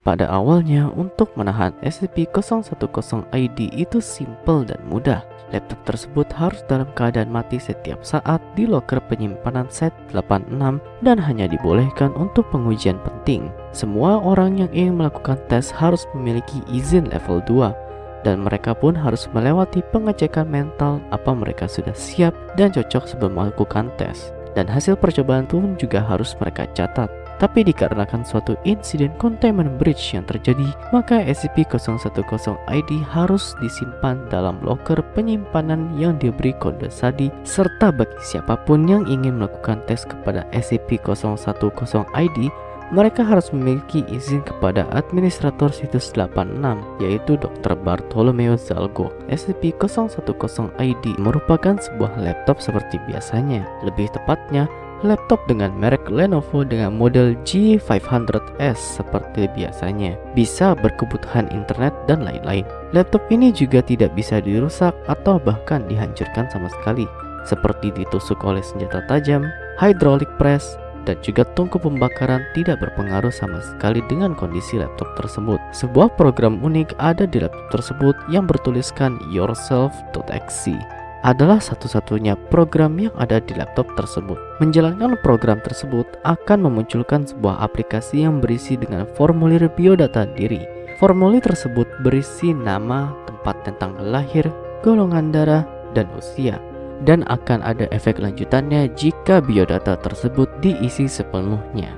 Pada awalnya, untuk menahan SCP-010-ID itu simple dan mudah. Laptop tersebut harus dalam keadaan mati setiap saat di loker penyimpanan set 86 dan hanya dibolehkan untuk pengujian penting. Semua orang yang ingin melakukan tes harus memiliki izin level 2 dan mereka pun harus melewati pengecekan mental apa mereka sudah siap dan cocok sebelum melakukan tes. Dan hasil percobaan pun juga harus mereka catat. Tapi dikarenakan suatu insiden containment breach yang terjadi, maka SCP-010-ID harus disimpan dalam loker penyimpanan yang diberi kode SADI serta bagi siapa pun yang ingin melakukan tes kepada SCP-010-ID mereka harus memiliki izin kepada administrator situs 86 yaitu Dr. Bartolomeo Zalgo. SCP-010-ID merupakan sebuah laptop seperti biasanya. Lebih tepatnya, laptop dengan merek Lenovo dengan model G500S seperti biasanya, bisa berkebutuhan internet dan lain-lain. Laptop ini juga tidak bisa dirusak atau bahkan dihancurkan sama sekali, seperti ditusuk oleh senjata tajam, hydraulic press, dan juga tungku pembakaran tidak berpengaruh sama sekali dengan kondisi laptop tersebut. Sebuah program unik ada di laptop tersebut yang bertuliskan yourself.exe adalah satu-satunya program yang ada di laptop tersebut. Menjalankan program tersebut akan memunculkan sebuah aplikasi yang berisi dengan formulir biodata diri. Formulir tersebut berisi nama, tempat tentang lahir, golongan darah, dan usia. Dan akan ada efek lanjutannya jika biodata tersebut diisi sepenuhnya.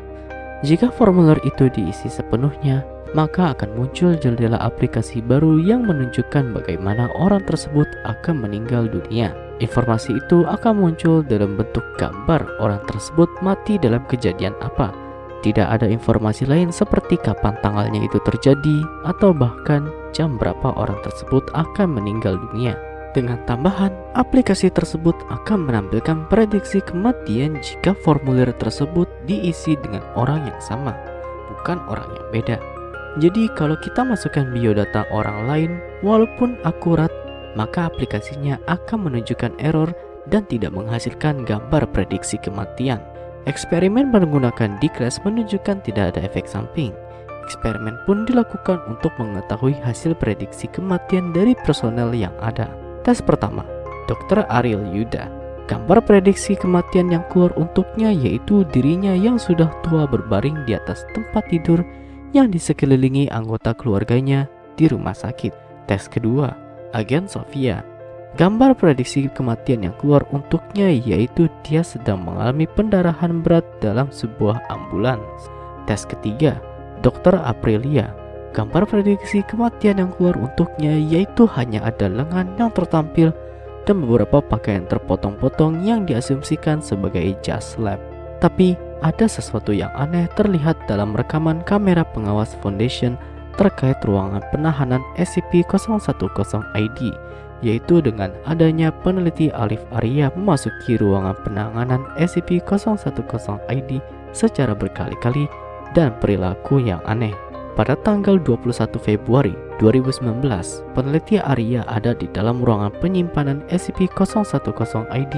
Jika formulir itu diisi sepenuhnya, maka akan muncul jendela aplikasi baru yang menunjukkan bagaimana orang tersebut akan meninggal dunia. Informasi itu akan muncul dalam bentuk gambar orang tersebut mati dalam kejadian apa. Tidak ada informasi lain seperti kapan tanggalnya itu terjadi atau bahkan jam berapa orang tersebut akan meninggal dunia. Dengan tambahan, aplikasi tersebut akan menampilkan prediksi kematian jika formulir tersebut diisi dengan orang yang sama, bukan orang yang beda. Jadi kalau kita masukkan biodata orang lain walaupun akurat maka aplikasinya akan menunjukkan error dan tidak menghasilkan gambar prediksi kematian. Eksperimen menggunakan D-Class menunjukkan tidak ada efek samping. Eksperimen pun dilakukan untuk mengetahui hasil prediksi kematian dari personel yang ada. Tes pertama, Dr. Ariel Yuda. Gambar prediksi kematian yang keluar untuknya yaitu dirinya yang sudah tua berbaring di atas tempat tidur yang disekelilingi anggota keluarganya di rumah sakit. Tes kedua, agen Sofia. Gambar prediksi kematian yang keluar untuknya yaitu dia sedang mengalami pendarahan berat dalam sebuah ambulans. Tes ketiga, Dr. Aprilia. Gambar prediksi kematian yang keluar untuknya yaitu hanya ada lengan yang tertampil dan beberapa pakaian terpotong-potong yang diasumsikan sebagai jas lab. Tapi ada sesuatu yang aneh terlihat dalam rekaman kamera pengawas Foundation terkait ruangan penahanan SCP-010-ID yaitu dengan adanya peneliti Alif Arya memasuki ruangan penanganan SCP-010-ID secara berkali-kali dan perilaku yang aneh. Pada tanggal 21 Februari 2019, peneliti Arya ada di dalam ruangan penyimpanan SCP-010-ID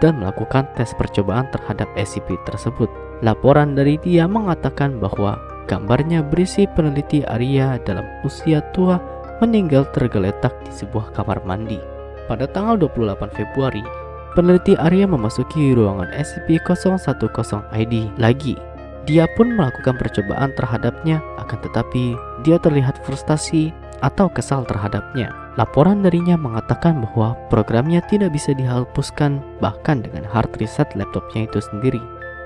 dan melakukan tes percobaan terhadap SCP tersebut. Laporan dari dia mengatakan bahwa gambarnya berisi peneliti Arya dalam usia tua meninggal tergeletak di sebuah kamar mandi. Pada tanggal 28 Februari, peneliti Arya memasuki ruangan SCP-010-ID lagi. Dia pun melakukan percobaan terhadapnya, akan tetapi dia terlihat frustasi atau kesal terhadapnya. Laporan darinya mengatakan bahwa programnya tidak bisa dihapuskan bahkan dengan hard reset laptopnya itu sendiri.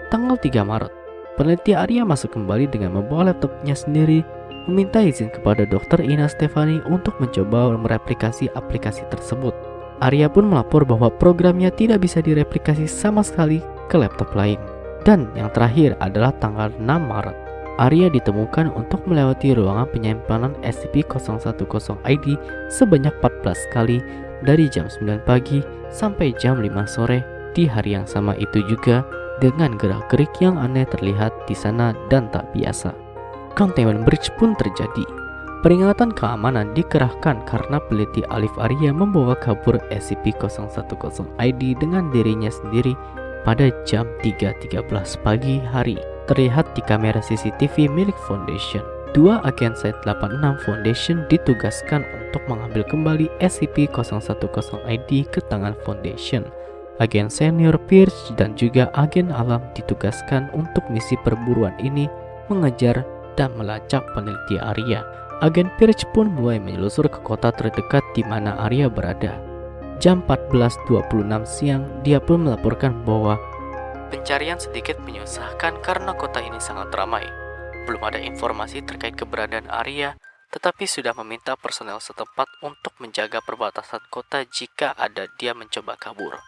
Tanggal 3 Maret, peneliti Arya masuk kembali dengan membawa laptopnya sendiri meminta izin kepada Dr. Ina Stefani untuk mencoba mereplikasi aplikasi tersebut. Arya pun melapor bahwa programnya tidak bisa direplikasi sama sekali ke laptop lain. Dan yang terakhir adalah tanggal 6 Maret. Arya ditemukan untuk melewati ruangan penyimpanan SCP-010-ID sebanyak 14 kali dari jam 9 pagi sampai jam 5 sore di hari yang sama itu juga dengan gerak-gerik yang aneh terlihat di sana dan tak biasa. Containment Breach pun terjadi. Peringatan keamanan dikerahkan karena peliti Alif Arya membawa kabur SCP-010-ID dengan dirinya sendiri pada jam 3.13 pagi hari terlihat di kamera CCTV milik Foundation. dua agen Site 86 Foundation ditugaskan untuk mengambil kembali SCP-010-ID ke tangan Foundation. Agen senior Pierce dan juga agen alam ditugaskan untuk misi perburuan ini mengejar dan melacak peneliti Arya. Agen Pierce pun mulai menyelusur ke kota terdekat di mana Arya berada. Jam 14.26 siang, dia pun melaporkan bahwa pencarian sedikit menyusahkan karena kota ini sangat ramai. Belum ada informasi terkait keberadaan Arya, tetapi sudah meminta personel setempat untuk menjaga perbatasan kota jika ada dia mencoba kabur.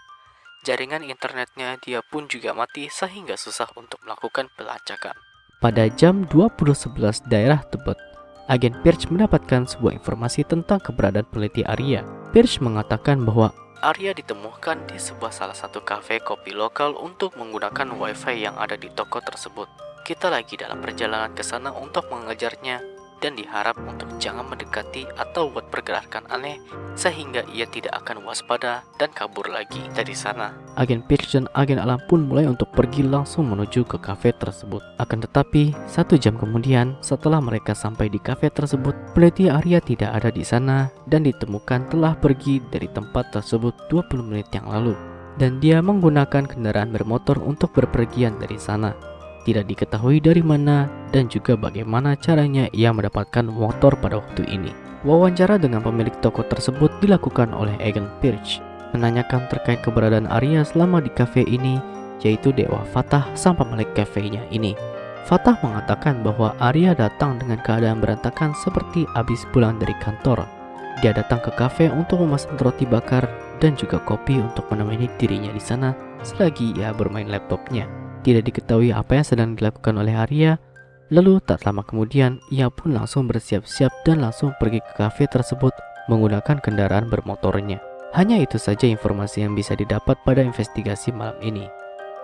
Jaringan internetnya dia pun juga mati sehingga susah untuk melakukan pelacakan. Pada jam 20.11 daerah Tebet, agen Pierce mendapatkan sebuah informasi tentang keberadaan peneliti Arya. Pierce mengatakan bahwa Arya ditemukan di sebuah salah satu kafe kopi lokal untuk menggunakan wifi yang ada di toko tersebut. Kita lagi dalam perjalanan ke sana untuk mengejarnya dan diharap untuk jangan mendekati atau buat pergerakan aneh sehingga ia tidak akan waspada dan kabur lagi dari sana. Agen Pierce dan agen alam pun mulai untuk pergi langsung menuju ke kafe tersebut. Akan tetapi, satu jam kemudian setelah mereka sampai di kafe tersebut, peneliti Arya tidak ada di sana dan ditemukan telah pergi dari tempat tersebut 20 menit yang lalu. Dan dia menggunakan kendaraan bermotor untuk berpergian dari sana tidak diketahui dari mana dan juga bagaimana caranya ia mendapatkan motor pada waktu ini. Wawancara dengan pemilik toko tersebut dilakukan oleh Egan Pirch, menanyakan terkait keberadaan Arya selama di kafe ini, yaitu Dewa Fatah sang pemilik kafenya ini. Fatah mengatakan bahwa Arya datang dengan keadaan berantakan seperti habis pulang dari kantor. Dia datang ke kafe untuk memesan roti bakar dan juga kopi untuk menemani dirinya di sana selagi ia bermain laptopnya. Tidak diketahui apa yang sedang dilakukan oleh Arya. Lalu tak lama kemudian ia pun langsung bersiap-siap dan langsung pergi ke kafe tersebut menggunakan kendaraan bermotornya. Hanya itu saja informasi yang bisa didapat pada investigasi malam ini.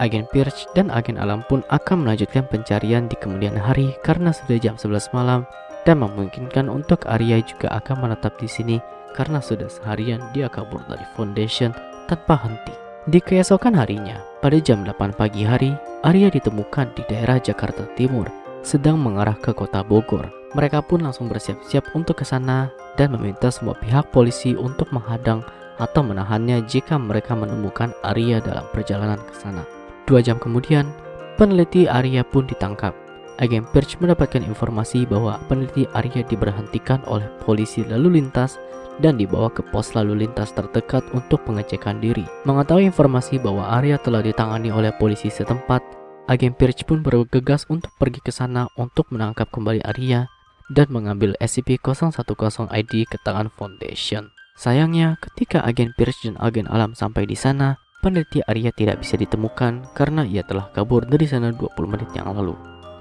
Agen Pierce dan agen alam pun akan melanjutkan pencarian di kemudian hari karena sudah jam 11 malam dan memungkinkan untuk Arya juga akan menetap di sini karena sudah seharian dia kabur dari Foundation tanpa henti. Di keesokan harinya, pada jam 8 pagi hari, Arya ditemukan di daerah Jakarta Timur, sedang mengarah ke kota Bogor. Mereka pun langsung bersiap-siap untuk ke sana dan meminta semua pihak polisi untuk menghadang atau menahannya jika mereka menemukan Arya dalam perjalanan ke sana. Dua jam kemudian, peneliti Arya pun ditangkap. Agen Perch mendapatkan informasi bahwa peneliti Arya diberhentikan oleh polisi lalu lintas dan dibawa ke pos lalu lintas terdekat untuk pengecekan diri. Mengetahui informasi bahwa Arya telah ditangani oleh polisi setempat, agen Pirch pun bergegas untuk pergi ke sana untuk menangkap kembali Arya dan mengambil SCP-010-ID ke tangan Foundation. Sayangnya, ketika agen Pierce dan agen alam sampai di sana, peneliti Arya tidak bisa ditemukan karena ia telah kabur dari sana 20 menit yang lalu.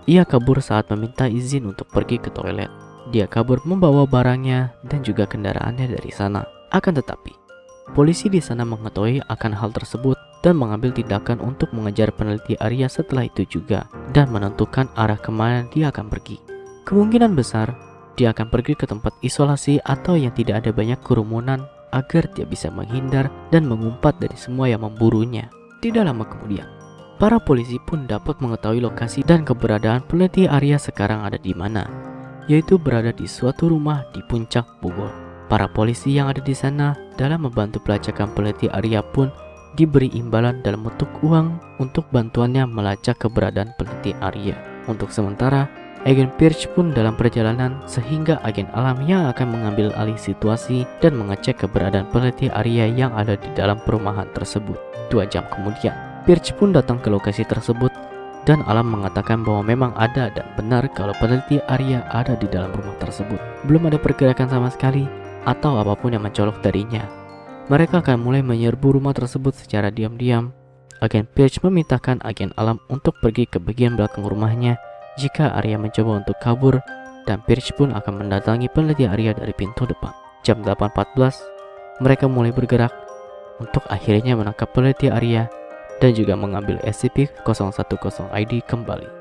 Ia kabur saat meminta izin untuk pergi ke toilet. Dia kabur membawa barangnya dan juga kendaraannya dari sana. Akan tetapi, polisi di sana mengetahui akan hal tersebut dan mengambil tindakan untuk mengejar peneliti Arya setelah itu juga dan menentukan arah ke mana dia akan pergi. Kemungkinan besar, dia akan pergi ke tempat isolasi atau yang tidak ada banyak kerumunan agar dia bisa menghindar dan mengumpat dari semua yang memburunya. Tidak lama kemudian, para polisi pun dapat mengetahui lokasi dan keberadaan peneliti Arya sekarang ada di mana yaitu berada di suatu rumah di puncak Bogor. Para polisi yang ada di sana dalam membantu pelacakan peneliti Arya pun diberi imbalan dalam bentuk uang untuk bantuannya melacak keberadaan peneliti Arya. Untuk sementara, agen Pierce pun dalam perjalanan sehingga agen alam yang akan mengambil alih situasi dan mengecek keberadaan peneliti Arya yang ada di dalam perumahan tersebut. Dua jam kemudian, Pierce pun datang ke lokasi tersebut dan Alam mengatakan bahwa memang ada dan benar kalau peneliti Arya ada di dalam rumah tersebut. Belum ada pergerakan sama sekali atau apa pun yang mencolok darinya. Mereka akan mulai menyerbu rumah tersebut secara diam-diam. Agen Page memintakan agen Alam untuk pergi ke bagian belakang rumahnya jika Arya mencoba untuk kabur dan Pierce pun akan mendatangi peneliti Arya dari pintu depan. Jam 8.14, mereka mulai bergerak untuk akhirnya menangkap peneliti Arya dan juga mengambil SCP-010-ID kembali.